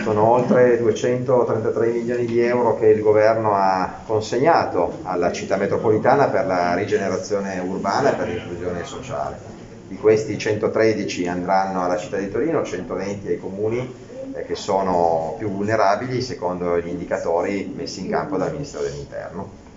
sono oltre 233 milioni di euro che il governo ha consegnato alla città metropolitana per la rigenerazione urbana e per l'inclusione sociale. Di questi 113 andranno alla città di Torino, 120 ai comuni eh, che sono più vulnerabili secondo gli indicatori messi in campo dal Ministero dell'Interno.